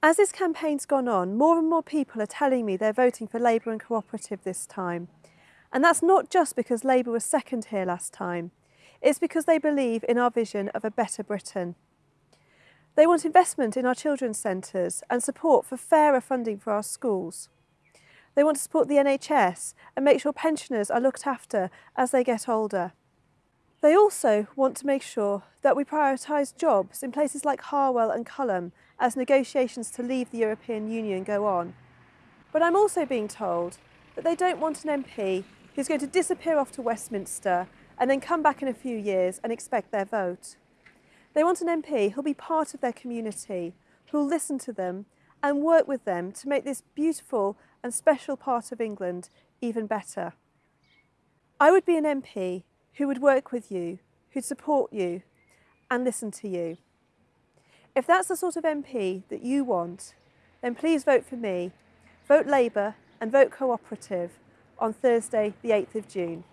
As this campaign's gone on, more and more people are telling me they're voting for Labour and Cooperative this time. And that's not just because Labour was second here last time. It's because they believe in our vision of a better Britain. They want investment in our children's centres and support for fairer funding for our schools. They want to support the NHS and make sure pensioners are looked after as they get older. They also want to make sure that we prioritise jobs in places like Harwell and Culham as negotiations to leave the European Union go on. But I'm also being told that they don't want an MP who's going to disappear off to Westminster and then come back in a few years and expect their vote. They want an MP who'll be part of their community, who'll listen to them and work with them to make this beautiful and special part of England even better. I would be an MP who would work with you, who'd support you and listen to you. If that's the sort of MP that you want, then please vote for me. Vote Labour and vote Cooperative on Thursday the 8th of June.